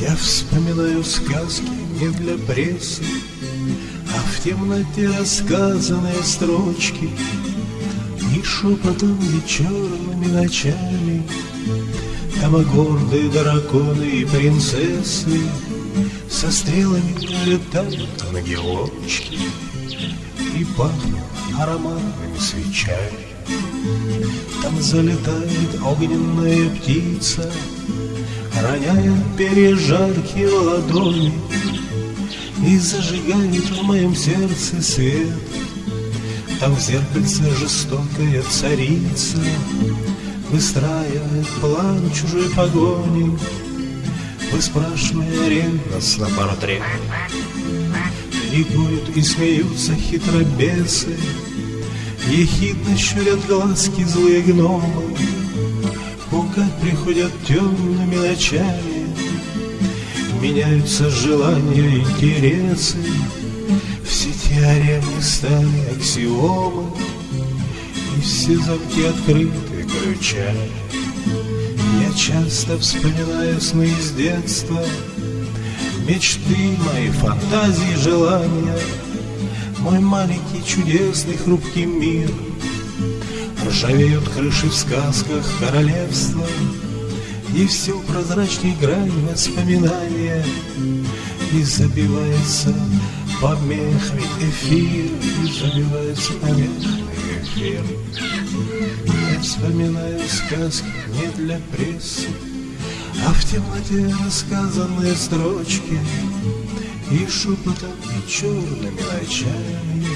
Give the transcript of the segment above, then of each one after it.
Я вспоминаю сказки не для прессы, А в темноте рассказанные строчки. И шепотом вечерными ночами Там гордые драконы и принцессы Со стрелами летают ангелочки И пахнут ароматными свечами. Там залетает огненная птица Роняет перья жаркие ладони И зажигает в моем сердце свет. Там в зеркальце жестокая царица Выстраивает план чужой погони Выспрашивая ревностно портрет. Ликуют и смеются хитробесы Ехидно щурят глазки злые гномы Пугать приходят темными ночами Меняются желания и интересы. Все теоремы стали аксиомы И все замки открыты ключами. Я часто вспоминаю сны из детства Мечты мои, фантазии, желания. Мой маленький чудесный хрупкий мир — Ржавеют крыши в сказках королевства И все прозрачней грань воспоминания И забивается помехами эфир И забивается помехами эфир. Я вспоминаю сказки не для прессы А в темноте рассказанные строчки И шепотом, и черными ночами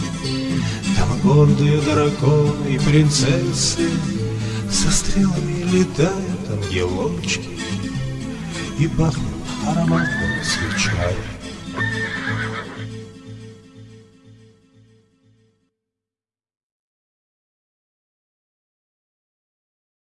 там гордые драконы и принцессы Со стрелами летают ангелочки И пахнут ароматными свечами